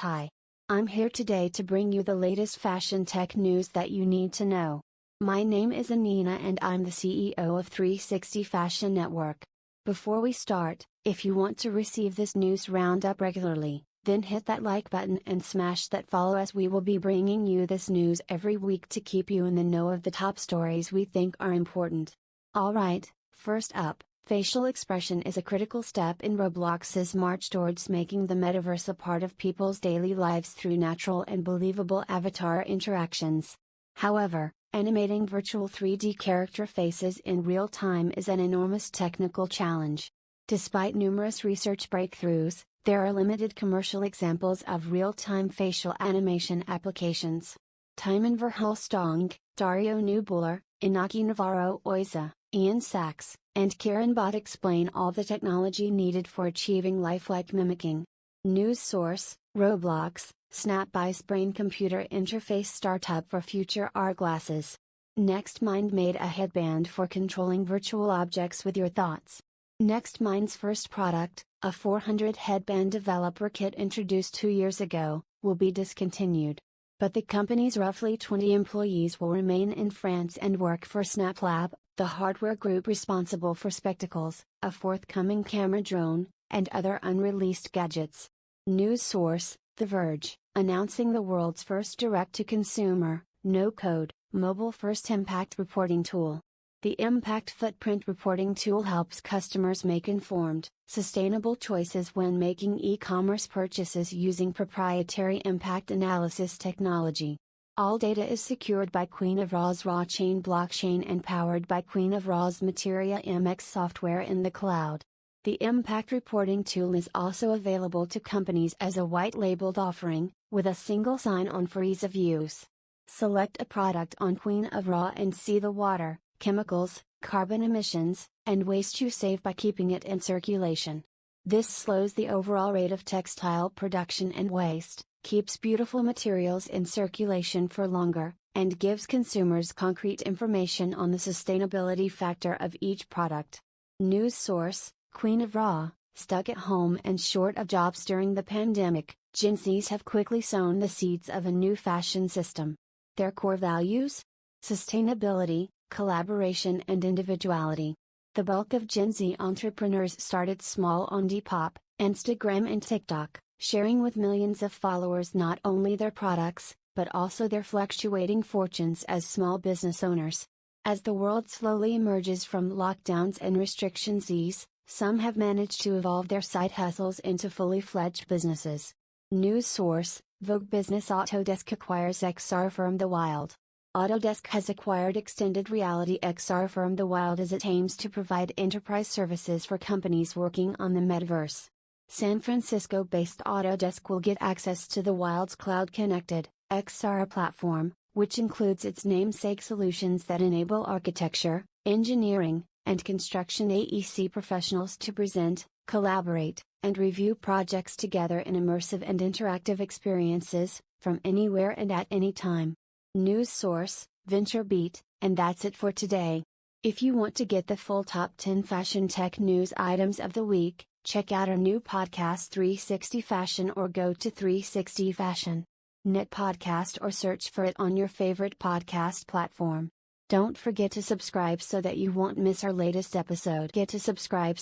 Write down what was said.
Hi. I'm here today to bring you the latest fashion tech news that you need to know. My name is Anina and I'm the CEO of 360 Fashion Network. Before we start, if you want to receive this news roundup regularly, then hit that like button and smash that follow as we will be bringing you this news every week to keep you in the know of the top stories we think are important. Alright, first up, Facial expression is a critical step in Roblox's march towards making the metaverse a part of people's daily lives through natural and believable avatar interactions. However, animating virtual 3D character faces in real time is an enormous technical challenge. Despite numerous research breakthroughs, there are limited commercial examples of real-time facial animation applications. Tijmen Verhulsdonck, Dario Kneubuhler, Inaki Navarro Oiza, Ian Sachs, and Kiran Bhat explain all the technology needed for achieving lifelike mimicking. News source Roblox, SnapEye's brain computer interface startup for future AR glasses. NextMind made a headband for controlling virtual objects with your thoughts. NextMind's first product, a 400 headband developer kit introduced two years ago, will be discontinued. But the company's roughly 20 employees will remain in France and work for SnapLab, the hardware group responsible for Spectacles, a forthcoming camera drone, and other unreleased gadgets. News source The Verge, announcing the world's first direct to consumer, no code, mobile first impact reporting tool. The Impact Footprint Reporting tool helps customers make informed, sustainable choices when making e commerce purchases using proprietary impact analysis technology. All data is secured by Queen of Raw's Ra Chain blockchain and powered by Queen of Raw's Materia MX software in the cloud. The Impact Reporting tool is also available to companies as a white labeled offering, with a single sign on for ease of use. Select a product on Queen of Raw and see the water, chemicals, carbon emissions, and waste you save by keeping it in circulation. This slows the overall rate of textile production and waste, keeps beautiful materials in circulation for longer, and gives consumers concrete information on the sustainability factor of each product. News source Queen of Raw, stuck at home and short of jobs during the pandemic, Gen Zs have quickly sown the seeds of a new fashion system. Their core values? Sustainability, collaboration, and individuality. The bulk of Gen Z entrepreneurs started small on Depop, Instagram, and TikTok sharing with millions of followers not only their products, but also their fluctuating fortunes as small business owners. As the world slowly emerges from lockdowns and restrictions ease, some have managed to evolve their side hustles into fully fledged businesses. News source Vogue Business Autodesk acquires XR firm The Wild. Autodesk has acquired extended reality XR firm The Wild as it aims to provide enterprise services for companies working on the metaverse. San Francisco based Autodesk will get access to the Wild's cloud connected, XR platform, which includes its namesake solutions that enable architecture, engineering, and construction AEC professionals to present, collaborate, and review projects together in immersive and interactive experiences, from anywhere and at any time. News source, VentureBeat, and that's it for today. If you want to get the full top 10 fashion tech news items of the week, Check out our new podcast 360 Fashion or go to 360 Fashion. Net podcast or search for it on your favorite podcast platform. Don't forget to subscribe so that you won't miss our latest episode. Get to subscribe